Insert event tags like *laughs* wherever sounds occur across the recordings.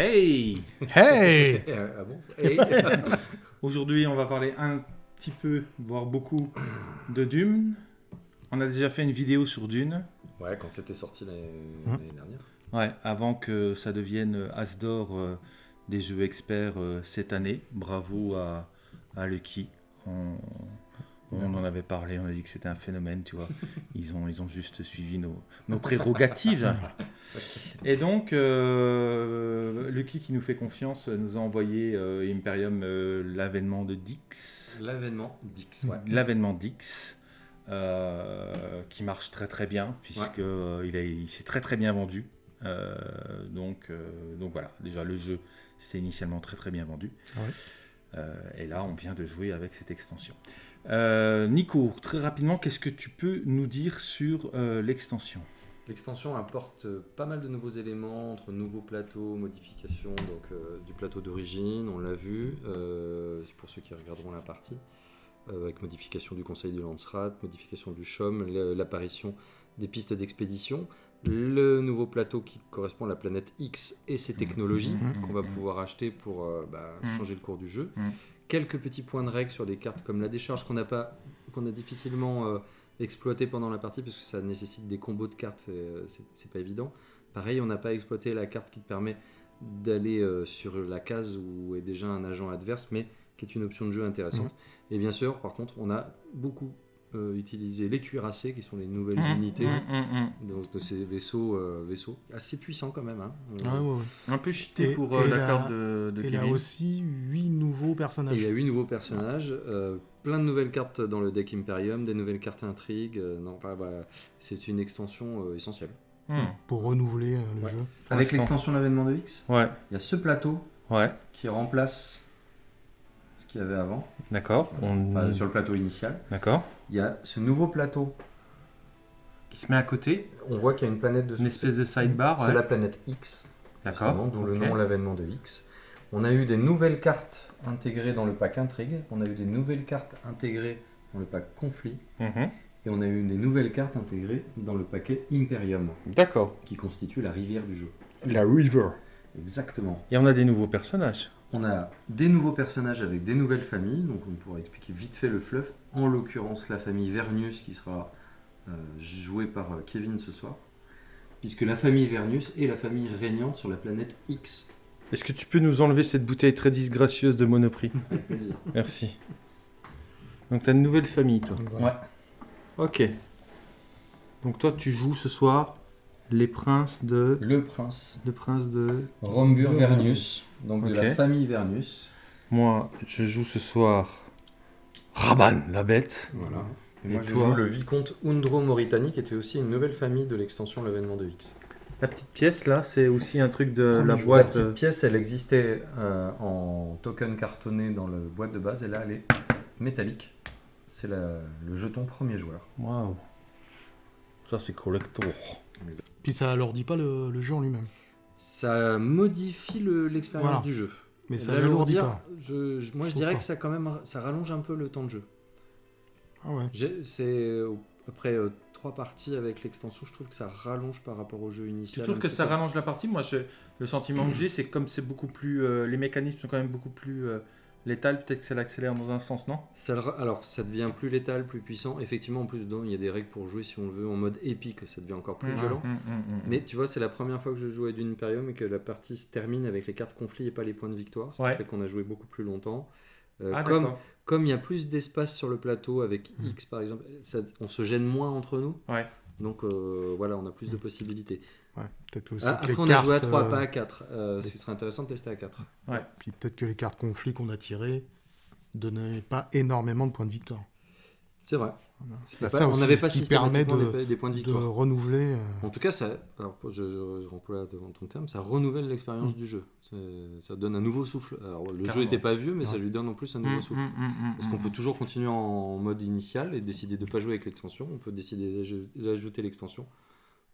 Hey Hey *laughs* ah bon Hey. *laughs* Aujourd'hui, on va parler un petit peu, voire beaucoup, de Dune. On a déjà fait une vidéo sur Dune. Ouais, quand c'était sorti l'année Hein dernière. Ouais, avant que ça devienne As d'or euh, des jeux experts euh, cette année. Bravo à, à Lucky. On, on en avait parlé, on a dit que c'était un phénomène, tu vois. *laughs* Ils ont, ils ont juste suivi nos, nos prérogatives. Et donc, euh, Lucky, qui nous fait confiance, nous a envoyé euh, Imperium euh, l'avènement de Dix. L'avènement d'X. Ouais. L'avènement Dix, euh, qui marche très très bien, puisque euh, il, a- il s'est très très bien vendu. Euh, donc, euh, donc voilà, déjà le jeu s'est initialement très très bien vendu. Ouais. Euh, et là, on vient de jouer avec cette extension. Euh, Nico, très rapidement, qu'est-ce que tu peux nous dire sur euh, l'extension? L'extension apporte euh, pas mal de nouveaux éléments entre nouveaux plateaux, modifications donc, euh, du plateau d'origine, on l'a vu, euh, c'est pour ceux qui regarderont la partie, euh, avec modification du conseil du Landsrat, modification du CHOM, l'apparition des pistes d'expédition, le nouveau plateau qui correspond à la planète X et ses technologies Mhm. qu'on va pouvoir acheter pour euh, bah, changer le cours du jeu. Quelques petits points de règle sur des cartes comme la décharge qu'on n'a pas, qu'on a difficilement euh, exploité pendant la partie parce que ça nécessite des combos de cartes, et, euh, c'est- pas évident. Pareil, on n'a pas exploité la carte qui te permet d'aller euh, sur la case où est déjà un agent adverse, mais qui est une option de jeu intéressante. Et bien sûr, par contre, on a beaucoup euh, utilisé les cuirassés, qui sont les nouvelles Mhm, unités mhm, donc, de ces vaisseaux, euh, vaisseaux assez puissants quand même. hein. Ouais, ouais, ouais. Un peu cheaté Et- pour euh, la carte de, de Et là Kevin. aussi, 8 nouveaux Et personnages. il y a huit nouveaux personnages, euh, plein de nouvelles cartes dans le deck Imperium, des nouvelles cartes intrigues. euh, non, enfin, voilà, c'est une extension euh, essentielle. Pour renouveler euh, le Ouais. jeu. Avec l'extension l'avènement de X, Ouais, il y a ce plateau ouais, qui remplace ce qu'il y avait avant, d'accord. On... enfin, sur le plateau initial. D'accord. Il y a ce nouveau plateau. Qui se met à côté, On voit qu'il y a une planète dessus. une espèce de sidebar. C'est ouais. la planète X, D'accord. d'où le nom l'avènement de X. On a eu des nouvelles cartes intégrées dans le pack Intrigue. On a eu des nouvelles cartes intégrées dans le pack Conflit. Mhm. Et on a eu des nouvelles cartes intégrées dans le paquet Imperium, D'accord. qui constitue la rivière du jeu. La River. Exactement. Et on a des nouveaux personnages. On a des nouveaux personnages avec des nouvelles familles, donc on pourra expliquer vite fait le fluff. En l'occurrence, la famille Vernius qui sera euh, jouée par euh, Kevin ce soir. Puisque la famille Vernius est la famille régnante sur la planète X. Est-ce que tu peux nous enlever cette bouteille très disgracieuse de Monoprix? Avec plaisir. Merci. Donc t'as une nouvelle famille, toi. Ouais. Ok. Donc toi, tu joues ce soir les princes de... Le prince Le prince de... Rombur Vernius, donc de Ok. la famille Vernius. Moi, je joue ce soir... Raban, la bête. Voilà. Et, Et moi je toi joue le vicomte Undro Mauritanie, qui était aussi une nouvelle famille de l'extension L'avènement de X. La petite pièce, là, c'est aussi un truc de la jeu. La boîte... petite euh, pièce, elle existait euh, en token cartonné dans la boîte de base, et là, elle est métallique. C'est la- le jeton premier joueur. Waouh. Ça, c'est collector. Puis ça alourdit pas le, le jeu en lui-même. Ça modifie le- l'expérience Voilà. du jeu. Mais ça l'alourdit pas. je, je- moi, je Je dirais que ça, quand même, ça rallonge un peu le temps de jeu. Ah ouais. C'est euh, après euh, trois parties avec l'extension, je trouve que ça rallonge par rapport au jeu Tu initial. trouves un que ça rallonge la partie? Moi, je- le sentiment que j'ai, c'est que comme c'est beaucoup plus... euh, les mécanismes sont quand même beaucoup plus euh, létals, peut-être que ça l'accélère dans un sens, non? Ça le alors, ça devient plus létal, plus puissant. Effectivement, en plus, dedans, il y a des règles pour jouer si on le veut en mode épique, ça devient encore plus Mhm, violent. mhm, mhm. Mais tu vois, c'est la première fois que je joue à Dune Imperium et que la partie se termine avec les cartes conflits et pas les points de victoire. Ce Ouais. fait qu'on a joué beaucoup plus longtemps. Euh, Ah, comme comme il y a plus d'espace sur le plateau avec. X par exemple, ça- on se gêne moins entre nous. Ouais. Donc euh, voilà, on a plus de Mhm. possibilités. Ouais. Peut-être aussi Ah, que les après, on a joué à 3, euh, pas à 4. Euh, les- Ce serait intéressant de tester à 4. Puis peut-être que les cartes conflits qu'on a tirées donnaient pas énormément de points de victoire. C'est vrai. Pas- ça on n'avait pas qui permet systématiquement de, des, des points de de victoire. renouveler. euh, En tout cas, ça, alors, je, je, je remploie devant ton terme, ça renouvelle l'expérience Mm. du jeu. Ça donne un nouveau souffle. Alors, le jeu n'était pas vieux, mais ça lui donne en plus un Mhm, nouveau souffle. mhm, mhm, Parce qu'on peut toujours continuer en mode initial et décider de ne pas jouer avec l'extension. On peut décider d'aj- d'ajouter l'extension.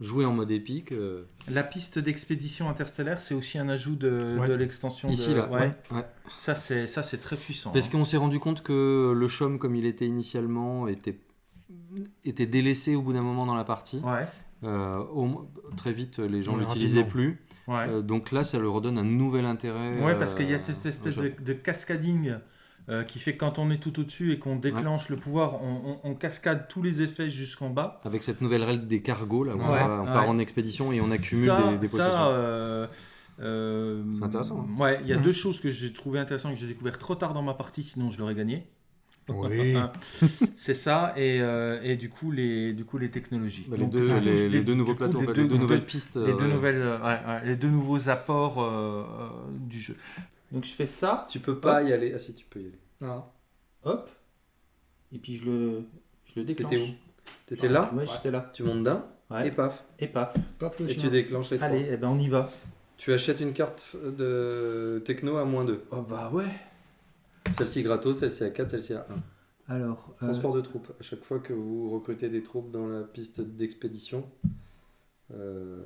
Jouer en mode épique. euh, La piste d'expédition interstellaire, c'est aussi un ajout de, Ouais. de l'extension. Ici, de... là. Ouais. Ouais. Ça, c'est ça, c'est très puissant. Parce hein. qu'on s'est rendu compte que le chaume, comme il était initialement, était, était délaissé au bout d'un moment dans la partie. Ouais. Euh, au- très vite, les gens Ouais, l'utilisaient plus. Ouais. Euh, donc là, ça leur redonne un nouvel intérêt. Ouais, parce qu'il y a euh, cette espèce de, jeu. de cascading euh, qui fait que quand on est tout au-dessus et qu'on déclenche le pouvoir, on, on- on cascade tous les effets jusqu'en bas. Avec cette nouvelle règle des cargos, là, où on, Ouais, va- on part en expédition et on accumule ça, des, des ça, possessions. euh, euh, C'est intéressant, hein. Ouais, il y a Mhm. deux choses que j'ai trouvé intéressantes que j'ai découvert trop tard dans ma partie, sinon je l'aurais gagné. Oui. Ah, *laughs* C'est ça, et, euh, et du, coup, les, du coup les technologies. Bah, les, Donc, deux, les, les nouveaux plateaux, les deux- les deux nouvelles pistes. les deux ouais. nouvelles, ouais, ouais, les deux nouveaux apports euh, euh, du jeu. Donc je fais ça, Tu peux pas y aller. Ah si, tu peux y aller. Ah. hop, et puis je le, je le déclenche. T'étais où? T'étais là? Ouais, j'étais là. Tu montes d'un? Ouais. et paf. Et paf. Paf le Et chien. tu déclenches les trois. Allez, eh ben on y va. Tu achètes une carte de techno à moins 2. Oh bah ouais. Celle-ci gratos, celle-ci à 4, celle-ci à 1. Alors, euh, Transport de troupes. À chaque fois que vous recrutez des troupes dans la piste d'expédition, euh,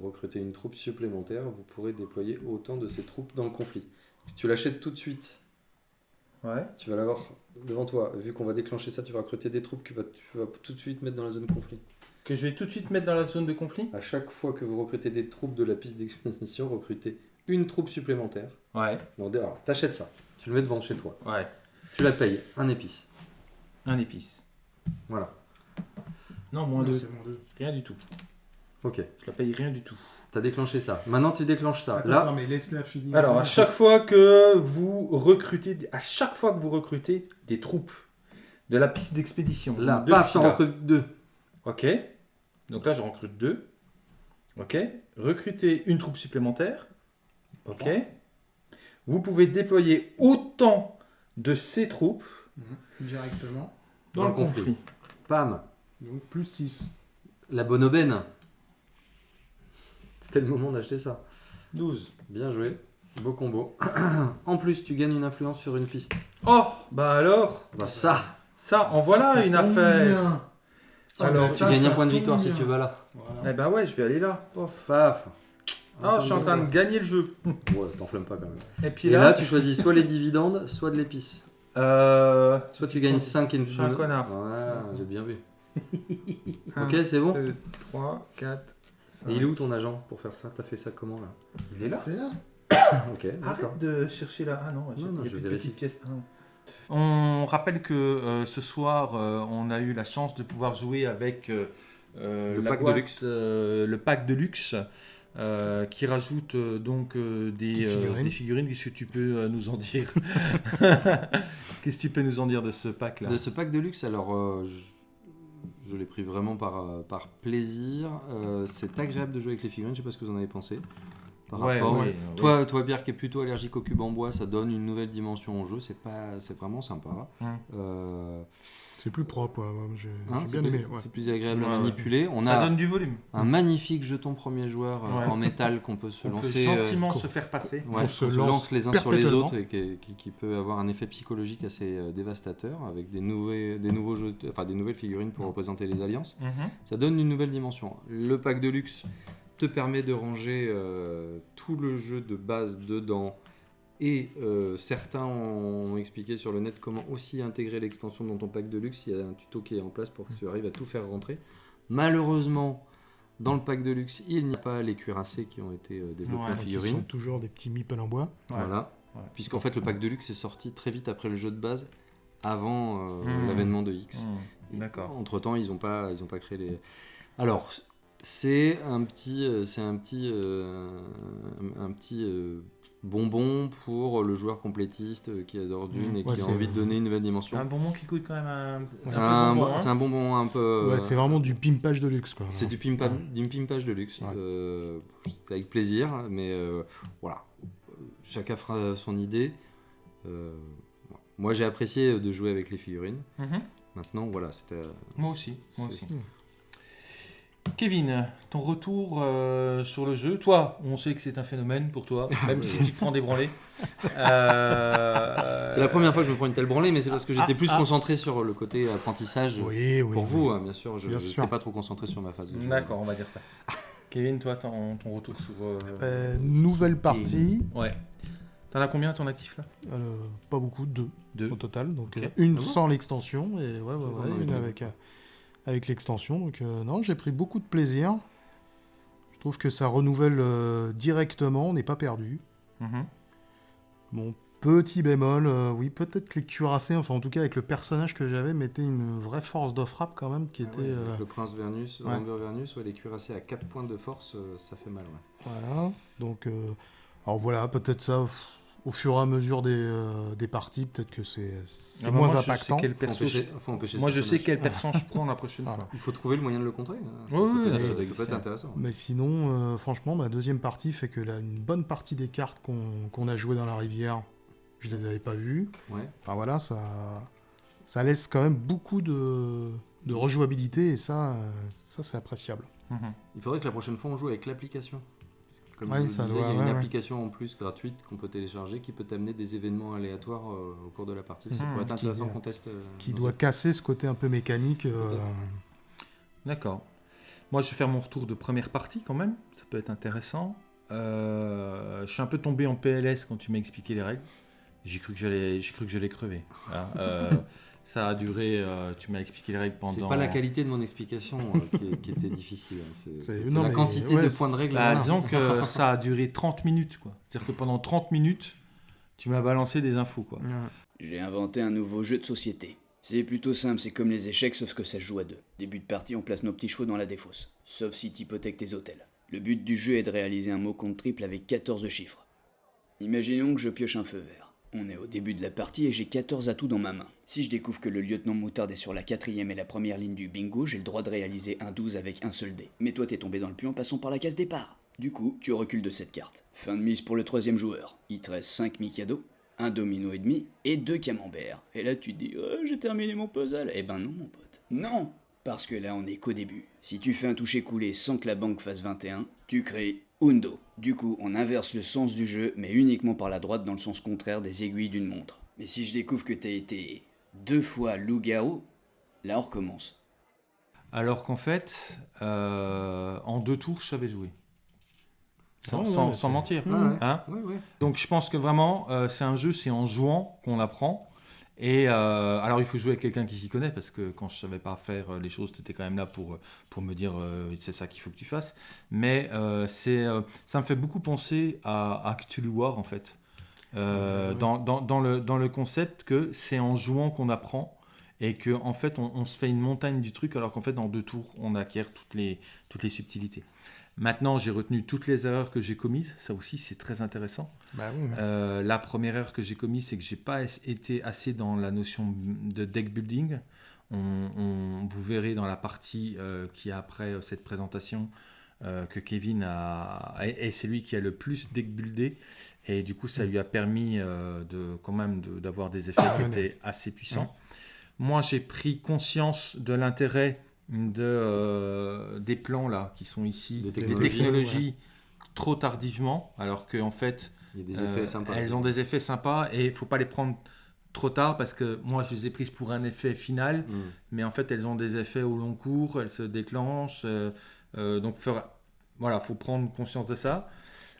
recrutez une troupe supplémentaire, vous pourrez déployer autant de ces troupes dans le conflit. Si tu l'achètes tout de suite, ouais. tu vas l'avoir devant toi. Vu qu'on va déclencher ça, tu vas recruter des troupes que tu vas tout de suite mettre dans la zone conflit. Que je vais tout de suite mettre dans la zone de conflit? À chaque fois que vous recrutez des troupes de la piste d'expédition, recrutez une troupe supplémentaire. Ouais. Donc, alors, t'achètes ça, tu le mets devant chez toi, Ouais. tu la payes, un épice. Un épice. Voilà. Non, moins Non, deux. c'est moins deux. Rien du tout. Ok, Je la paye rien du tout. t'as déclenché ça. Maintenant, tu déclenches ça. Attends, Là, attends, mais laisse-la finir. Alors, à chaque fois que vous recrutez, à chaque fois que vous recrutez des troupes de la piste d'expédition, là, deux paf, t'en recrutes deux. Ok. Donc là, je recrute deux. Ok. Recruter une troupe supplémentaire. Ok. Vous pouvez déployer autant de ces troupes Mhm. Directement. dans, le conflit. conflit. Pam, Donc plus 6. la bonne aubaine. C'était le moment d'acheter ça. 12. Bien joué, beau combo. *clears throat* en plus, tu gagnes une influence sur une piste. Oh, bah alors, Bah ça, ça, en voilà une affaire. Alors, tu gagnes un point de victoire si tu vas là. Voilà. Eh bah ouais, je vais aller là. Pof. Paf. Ah, je suis en train de gagner le jeu. *laughs* Ouais, t'enflammes pas quand même. Et puis Et là, tu choisis soit les dividendes, soit de l'épice. euh, Soit tu gagnes 5 et une Je suis un connard. Voilà, j'ai bien vu. *laughs* ok, c'est bon 2, 3, 4, 5. Et il est où ton agent pour faire ça? T'as fait ça comment là? Il est là. C'est là. *coughs* Ok. Arrête de chercher là. Ah non, j'ai- Non, non, il y a je petites pièces. Ah non. On rappelle que euh, ce soir, euh, on a eu la chance de pouvoir jouer avec euh, Le pack de boîte, luxe. euh, le pack de luxe, euh, qui rajoute euh, donc euh, des, Des figurines. des figurines. Qu'est-ce que tu peux euh, nous en dire? *laughs* Qu'est-ce que tu peux nous en dire de ce pack là De ce pack de luxe, alors euh, je, l'ai pris vraiment par, euh, plaisir. Euh, c'est agréable de jouer avec les figurines, je sais pas ce que vous en avez pensé. Par rapport- ouais, Toi, toi, Pierre, qui est plutôt allergique aux cubes en bois, ça donne une nouvelle dimension au jeu. C'est pas, c'est vraiment sympa. Euh, C'est plus propre. J'ai hein, bien plus- aimé. ouais. C'est plus agréable Ouais, à ouais. manipuler. On Ça a donne du volume. un magnifique jeton premier joueur euh, Ouais. en métal qu'on peut se On peut lancer. euh, gentiment qu'on- se faire passer. Ouais, On se on se lance lance les uns sur les autres et qui, qui- qui peut avoir un effet psychologique assez euh, dévastateur avec des, nouveaux, des, nouveaux jeux, enfin, des nouvelles figurines pour représenter les alliances. Mhm. Ça donne une nouvelle dimension. Le pack de luxe te permet de ranger euh, tout le jeu de base dedans. Et euh, certains ont expliqué sur le net comment aussi intégrer l'extension dans ton pack de luxe. Il y a un tuto qui est en place pour que tu arrives à tout faire rentrer. Malheureusement, dans le pack de luxe, il n'y a pas les cuirassés qui ont été euh, développés Ouais, en figurines. sont toujours des petits meeples en bois. Ouais. Voilà. Ouais. Puisqu'en fait, le pack de luxe est sorti très vite après le jeu de base, avant euh, Hmm. l'avènement de X. Mhm. D'accord. Entre temps, ils n'ont pas, ils ont pas créé les. Alors, c'est un petit, euh, c'est un petit, euh, un petit euh, bonbon pour le joueur complétiste qui adore Dune Mm. et qui a c'est- envie de donner une nouvelle dimension. Un bonbon qui coûte quand même un. C'est un un, bonbon, hein. c'est un bonbon un peu. Ouais, c'est vraiment du pimpage de luxe. Quoi. C'est du pimpa- Ouais. d'une pimpage de luxe. Ouais. Euh, c'est avec plaisir, mais euh, voilà. Chacun fera son idée. Euh, moi, j'ai apprécié de jouer avec les figurines. Mhm. Maintenant, voilà, c'était. Moi aussi, moi C'est- aussi. Kevin, ton retour euh, sur le jeu. Toi, on sait que c'est un phénomène pour toi, *laughs* même si tu te prends des branlées. Euh, C'est la première fois que je me prends une telle branlée, mais c'est parce que j'étais ah, plus ah. concentré sur le côté apprentissage. Oui, oui. Pour oui. vous, hein, bien sûr, je n'étais pas trop concentré sur ma phase de jeu. D'accord, on va dire ça. Kevin, toi, ton, ton retour sur. euh, Euh, nouvelle partie. Ouais. T'en as combien ton actif là? Euh, pas beaucoup, deux Deux. au total. Donc euh, une Ah bon? sans l'extension et ouais, ouais, ouais, une avec, euh, avec l'extension. Donc euh, non, j'ai pris beaucoup de plaisir. Je trouve que ça renouvelle euh, directement, on n'est pas perdu. Mhm. Bon, petit bémol, euh, oui, peut-être que les cuirassés, enfin en tout cas avec le personnage que j'avais, mettaient une vraie force de frappe quand même qui Ah était... ouais, euh, Le prince Vernus, ouais. Amber Vernus, ouais, les cuirassés à 4 points de force, euh, ça fait mal. ouais. Voilà, donc... euh, alors voilà, peut-être ça, pff, au fur et à mesure des, euh, des parties, peut-être que c'est Ah bah, moins moi, je sais impactant. quel Faut perso empêcher- faut empêcher ce Moi, je sais quel perso je prends la prochaine Voilà. *laughs* fois. Il faut trouver le moyen de le contrer. hein. Ça, Ouais, ça ouais, peut, mais être- ça ça doit peut exister. être intéressant. Mais sinon, euh, franchement, ma deuxième partie fait que là, une bonne partie des cartes qu'on a jouées dans la rivière, je les avais pas vues. Ouais. Enfin voilà, ça, ça laisse quand même beaucoup de, de rejouabilité et ça, euh, ça c'est appréciable. Mhm. Il faudrait que la prochaine fois on joue avec l'application. Comme Ouais, je disais, doit- il y a une ouais, ouais. application en plus gratuite qu'on peut télécharger qui peut t'amener des événements aléatoires euh, au cours de la partie. Ça Mhm. pourrait être intéressant qu'on teste. euh, Qui doit cette- casser ce côté un peu mécanique. euh. D'accord. Moi, je vais faire mon retour de première partie quand même. Ça peut être intéressant. Euh, je suis un peu tombé en PLS quand tu m'as expliqué les règles. J'ai cru que j'allais, j'ai cru que j'allais crever. Hein. *laughs* Ça a duré. euh, tu m'as expliqué les règles pendant. C'est pas la qualité de mon explication euh, qui, qui était difficile. hein. C'est la mais- quantité ouais, de points de règles. Bah, disons que *laughs* ça a duré 30 minutes, quoi. C'est-à-dire que pendant 30 minutes, tu m'as balancé des infos, quoi. J'ai inventé un nouveau jeu de société. C'est plutôt simple, c'est comme les échecs sauf que ça se joue à deux. Début de partie, on place nos petits chevaux dans la défausse. Sauf si t'hypothèques tes hôtels. Le but du jeu est de réaliser un mot compte triple avec 14 chiffres. Imaginons que je pioche un feu vert. On est au début de la partie et j'ai 14 atouts dans ma main. Si je découvre que le lieutenant Moutarde est sur la quatrième et la première ligne du bingo, j'ai le droit de réaliser un 12 avec un seul dé. Mais toi t'es tombé dans le puits en passant par la case départ. Du coup, tu recules de cette carte. Fin de mise pour le troisième joueur. Il te reste 5 Mikado, un domino et demi et deux camemberts. Et là tu te dis oh, j'ai terminé mon puzzle. Eh ben non mon pote. Non Parce que là on est qu'au début. Si tu fais un toucher coulé sans que la banque fasse 21, tu crées Undo. Du coup on inverse le sens du jeu mais uniquement par la droite dans le sens contraire des aiguilles d'une montre. Mais si je découvre que t'as été deux fois loup-garou, là on recommence. Alors qu'en fait, euh, en deux tours, je savais jouer. Sans, ouais, sans- mais sans c'est- mentir. Hein Ouais, ouais. Donc je pense que vraiment, euh, c'est un jeu, c'est en jouant qu'on apprend. Et euh, alors il faut jouer avec quelqu'un qui s'y connaît, parce que quand je savais pas faire euh, les choses, tu étais quand même là pour, pour me dire euh, c'est ça qu'il faut que tu fasses. Mais euh, c'est, euh, ça me fait beaucoup penser à, à Cthulhu War en fait. Euh, Ouais. dans, dans, dans le, dans le concept que c'est en jouant qu'on apprend et que en fait on, on se fait une montagne du truc alors qu'en fait dans deux tours on acquiert toutes les, toutes les subtilités. Maintenant j'ai retenu toutes les erreurs que j'ai commises, ça aussi c'est très intéressant. Bah oui, Euh, la première erreur que j'ai commise, c'est que j'ai pas été assez dans la notion de deck building. On, on- vous verrez dans la partie euh, qui est après euh, cette présentation euh, que Kevin a, et et c'est lui qui a le plus deck buildé. Et du coup, ça lui a permis de quand même de- d'avoir des effets qui ouais, étaient assez puissants. Moi, j'ai pris conscience de l'intérêt de, euh, des plans là qui sont ici, Des des technologies, trop tardivement, alors qu'en fait, Il y a des effets euh, sympas. Elles ont des effets sympas et il faut pas les prendre trop tard parce que moi je les ai prises pour un effet final, Mm. mais en fait elles ont des effets au long cours, elles se déclenchent. euh, donc faire- voilà, faut prendre conscience de ça.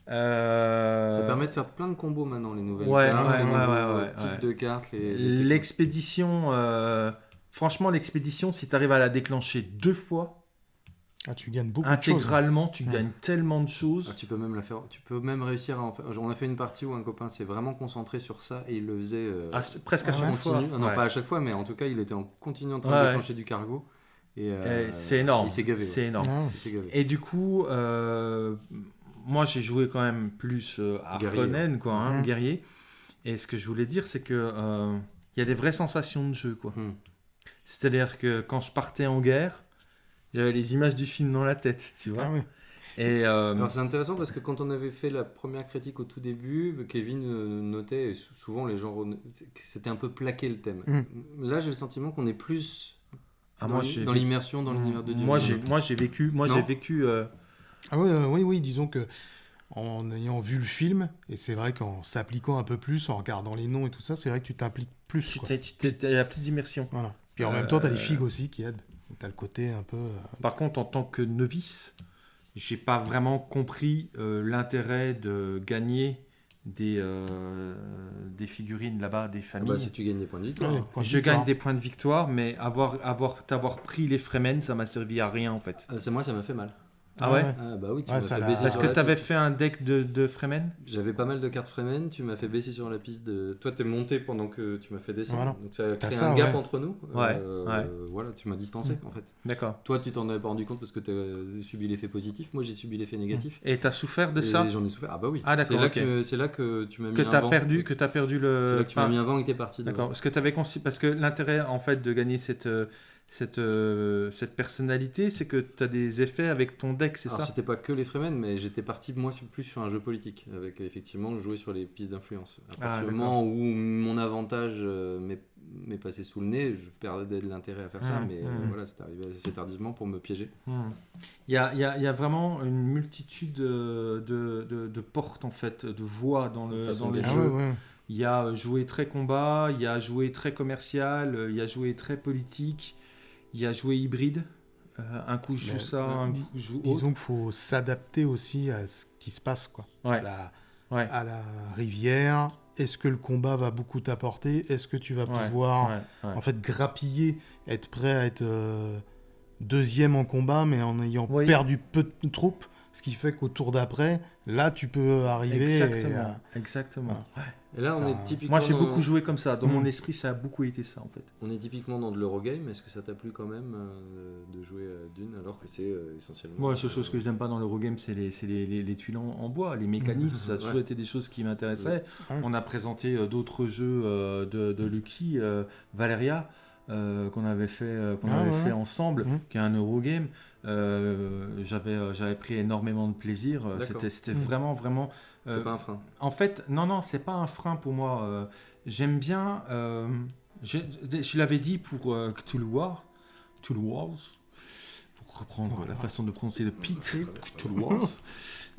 Euh, Ça permet de faire plein de combos maintenant, les nouvelles Ouais, cartes, ouais, les ouais, nouveaux, types de cartes. Les- L'expédition, euh, franchement l'expédition, si tu arrives à la déclencher deux fois, Ah, tu gagnes beaucoup de choses. intégralement, tu Ouais. gagnes tellement de choses. Ah, tu peux même la faire. Tu peux même réussir à en faire. On a fait une partie où un copain s'est vraiment concentré sur ça et il le faisait. euh, à ch- presque à Ah chaque fois. Ah non, Ouais. pas à chaque fois, mais en tout cas, il était en continu en train Ouais, de déclencher du cargo. Et, Et euh, c'est énorme. Il s'est gavé. ouais. C'est énorme. Ah, gavé. Et du coup, euh, moi j'ai joué quand même plus euh, à Guerrier, Harkonnen, quoi, hein, guerrier. Et ce que je voulais dire, c'est que euh, il y a des vraies sensations de jeu, quoi. Hmm. C'est-à-dire que quand je partais en guerre, j'avais les images du film dans la tête, tu vois. Ah oui. Et euh, Alors c'est intéressant parce que quand on avait fait la première critique au tout début, Kevin euh, notait, et souvent les gens c'était un peu plaqué le thème. Mm. Là j'ai le sentiment qu'on est plus ah, dans moi l'i- j'ai dans vé- l'immersion dans l'univers de Dieu. moi j'ai moi j'ai vécu moi j'ai vécu euh, Ah oui, euh, oui, oui, disons que en ayant vu le film, et c'est vrai qu'en s'appliquant un peu plus, en regardant les noms et tout ça, c'est vrai que tu t'impliques plus. tu t'as plus d'immersion. Voilà. Puis en Euh, même temps, tu as les figues aussi qui aident. Tu as le côté un peu. euh, Par contre, en tant que novice, j'ai pas vraiment compris euh, l'intérêt de gagner des, euh, des figurines là-bas, des Ah familles. bah, si tu gagnes des points de victoire. Ouais, point de je victoire. gagne des points de victoire, mais avoir, avoir, t'avoir pris les Fremen, ça m'a servi à rien en fait. Euh, c'est moi, ça m'a fait mal. Ah ouais, Ah bah oui, tu Ouais, m'as ça fait l'a- baisser Parce sur que la t'avais piste. fait un deck de, de Fremen J'avais pas mal de cartes Fremen, tu m'as fait baisser sur la piste de. Toi, t'es monté pendant que tu m'as fait descendre. Voilà. Donc ça a T'as créé ça, un gap ouais. entre nous. Ouais, Euh, ouais. Voilà, tu m'as distancé en fait. D'accord. Toi, tu t'en avais pas rendu compte parce que tu as subi l'effet positif. Moi, j'ai subi l'effet négatif. Et t'as souffert de Et ça J'en ai souffert. Ah bah oui. Ah, d'accord, C'est là, ok. que, c'est là que tu m'as mis Que un t'as vent. perdu, que t'as perdu le. C'est là que tu m'as enfin, mis un vent et que t'es parti. de- D'accord. Parce que t'avais conçu... parce que l'intérêt en fait de gagner cette euh, cette euh, cette personnalité, c'est que t'as des effets avec ton deck, c'est Alors, ça c'était pas que les Fremen, mais j'étais parti moi sur- plus sur un jeu politique, avec effectivement jouer sur les pistes d'influence. À Ah, partir du moment où mon avantage euh, m'est passé sous le nez, je perdais de l'intérêt à faire ça, Mmh, mais euh, mmh. voilà, c'est arrivé assez tardivement pour me piéger. Hmm. Il y, a, y a, y a vraiment une multitude euh, de, de, de portes en fait, de voies dans, le, dans les jeux. ouais, ouais. Il y a joué très combat, il y a joué très commercial, il y a joué très politique, il y a joué hybride. Euh, un coup je joue ça, euh, un coup je joue autre. Disons qu'il faut s'adapter aussi à ce qui se passe, quoi. Ouais, À, la, ouais, à la rivière, est-ce que le combat va beaucoup t'apporter? Est-ce que tu vas Ouais, pouvoir, ouais, ouais. en fait, grappiller, être prêt à être euh, deuxième en combat, mais en ayant Oui. perdu peu de troupes? Ce qui fait qu'au tour d'après, là, tu peux arriver. et, Exactement, euh, exactement. Ouais. Et là, on Ça- est typiquement. Moi j'ai dans- beaucoup joué comme ça, dans mon Mm. esprit ça a beaucoup été ça en fait. On est typiquement dans de l'Eurogame. Est-ce que ça t'a plu quand même euh, de jouer à Dune alors que c'est euh, essentiellement. Moi la seule euh, chose que j'aime pas dans l'Eurogame c'est les, c'est les, les, les tuiles en, en bois, les mécanismes, ça a toujours Ouais. été des choses qui m'intéressaient. Ouais. On a présenté euh, d'autres jeux euh, de, de Lucky, euh, Valeria, euh, qu'on avait fait, euh, qu'on Ah, avait ouais. fait ensemble, Mhm. qui est un Eurogame. Euh, j'avais, j'avais pris énormément de plaisir. C'était, c'était Mhm. vraiment, vraiment. C'est pas un frein. En fait, non, non, c'est pas un frein pour moi. J'aime bien. euh, je, je l'avais dit pour euh, Cthulhu Wars, Cthulhu Wars, pour reprendre Voilà. la façon de prononcer le Pete, Cthulhu Wars.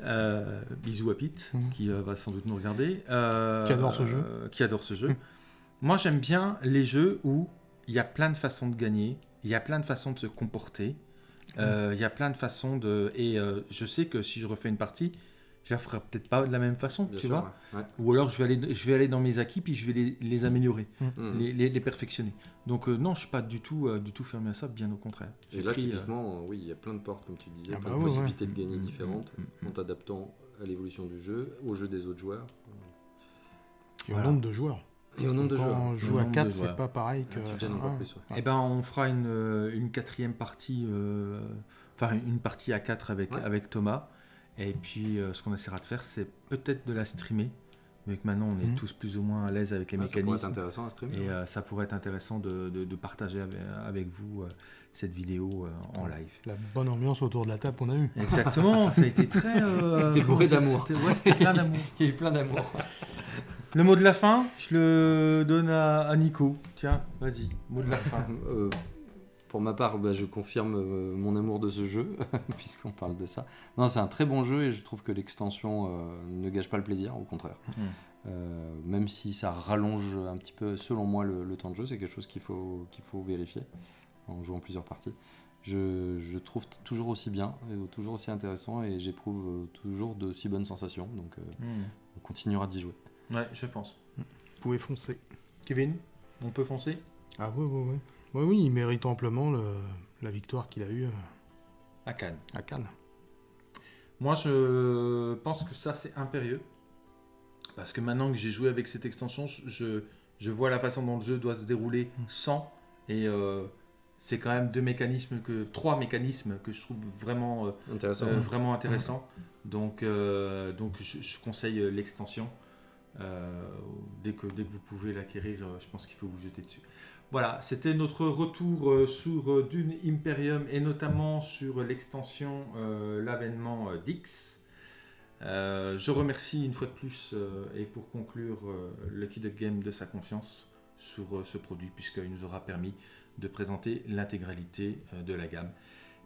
Euh, bisous à Pete, Mhm. qui euh, va sans doute nous regarder. Euh, Qui adore ce jeu. euh, qui adore ce jeu. Mhm. Moi, j'aime bien les jeux où il y a plein de façons de gagner, il y a plein de façons de se comporter, euh, il y a plein de façons de. Et euh, je sais que si je refais une partie, je la ferai peut-être pas de la même façon, Bien tu sûr, vois. ouais. Ouais. Ou alors je vais aller, je vais aller dans mes acquis puis je vais les, les améliorer, Mhm. les, les- les perfectionner. Donc euh, non, je suis pas du tout, euh, du tout fermé à ça, bien au contraire. Et là, pris, typiquement, euh, oui, il y a plein de portes, comme tu disais, Ah plein bah de ouais, possibilités de gagner Mm, différentes mm, mm, en t'adaptant à l'évolution du jeu, au jeu des autres joueurs. Et au Voilà. nombre de joueurs. Et au nombre de Quand joueurs. on joue à nombre de 4, c'est pas pareil que. Plus. ouais. Eh ben, on fera une, euh, une quatrième partie, euh, enfin une partie à 4 avec, Ouais. avec Thomas. Et puis, euh, ce qu'on essaiera de faire, c'est peut-être de la streamer. Mais que maintenant, on est Mhm. tous plus ou moins à l'aise avec les Ah, ça pourrait être mécanismes. intéressant à streamer. Et ouais. euh, ça pourrait être intéressant de, de- de partager avec, avec vous euh, cette vidéo euh, en live. La bonne ambiance autour de la table qu'on a eue. Exactement, ça a été très. *laughs* euh, C'était bourré d'amour. c'était- Ouais, c'était plein d'amour. *laughs* Il y a eu plein d'amour. *laughs* Le mot de la fin, je le donne à, à Nico. Tiens, vas-y, mot de la fin. *laughs* Euh, pour ma part, bah, je confirme euh, mon amour de ce jeu, *laughs* puisqu'on parle de ça. Non, c'est un très bon jeu et je trouve que l'extension euh, ne gâche pas le plaisir, au contraire. Mm. Euh, même si ça rallonge un petit peu, selon moi, le, le temps de jeu, c'est quelque chose qu'il faut, qu'il faut vérifier en jouant plusieurs parties. Je, je trouve toujours aussi bien, et toujours aussi intéressant et j'éprouve toujours de si bonnes sensations. Donc euh, Hmm. on continuera d'y jouer. Ouais, je pense. Vous pouvez foncer. Kevin, on peut foncer? Ah oui, oui, oui. Oui, oui, il mérite amplement le- la victoire qu'il a eue euh, À Cannes. à Cannes. Moi, je pense que ça, c'est impérieux. Parce que maintenant que j'ai joué avec cette extension, je, je, je vois la façon dont le jeu doit se dérouler Mm. sans. Et euh, c'est quand même deux mécanismes, que, trois mécanismes que je trouve vraiment, euh, Intéressant. euh, vraiment intéressants. Donc, euh, donc je, je conseille euh, l'extension. Euh, dès, que, vous pouvez l'acquérir, euh, je pense qu'il faut vous jeter dessus. Voilà, c'était notre retour euh, sur Dune Imperium et notamment sur l'extension, l'avènement. Euh, je remercie une fois de plus et pour conclure Lucky Duck Game de sa confiance sur ce produit puisqu'il nous aura permis de présenter l'intégralité de la gamme.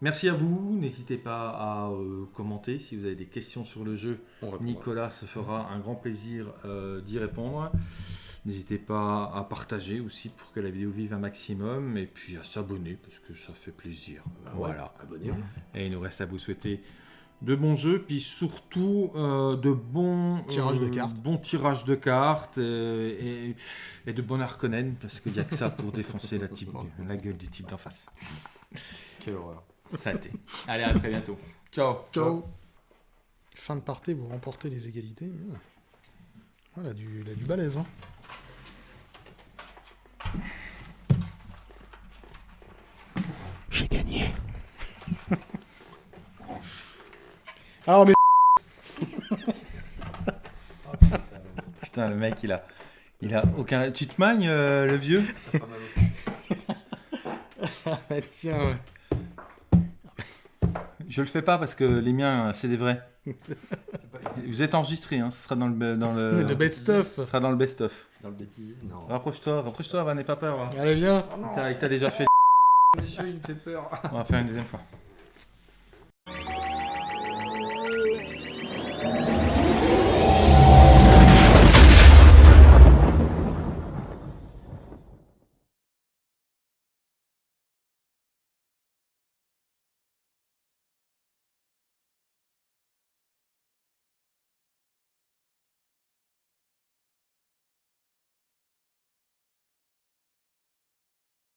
Merci à vous, n'hésitez pas à euh, commenter si vous avez des questions sur le jeu. Nicolas se fera un grand plaisir euh, d'y répondre. N'hésitez pas à partager aussi pour que la vidéo vive un maximum et puis à s'abonner parce que ça fait plaisir. Ah ouais, voilà. Et il nous reste à vous souhaiter de bons jeux, puis surtout euh, de bons Tirages de euh, cartes. bons tirages de cartes et, et de bonnes Harkonnen, parce qu'il n'y a que ça pour *laughs* défoncer la, type, la gueule du type d'en face. Quelle horreur. Ça a été. Allez, à très bientôt. Ciao. Ciao. Fin de partie, vous remportez les égalités. Voilà, du, il a du balèze. Hein. J'ai gagné. *laughs* Alors, mais *laughs* Putain, le mec, il a, il a aucun. Tu te magnes, euh, le vieux? *laughs* Ah, tiens, ouais. Je le fais pas parce que les miens, c'est des vrais. *laughs* Vous êtes enregistré, hein, ce sera dans le, dans le, le best-of. ce sera dans le best-of. Dans le bêtisier Non. Rapproche-toi, rapproche-toi, va, n'aie pas peur. va. Allez, viens. Oh T'as- Il t'a déjà fait. monsieur, il me fait peur. On va faire une deuxième fois.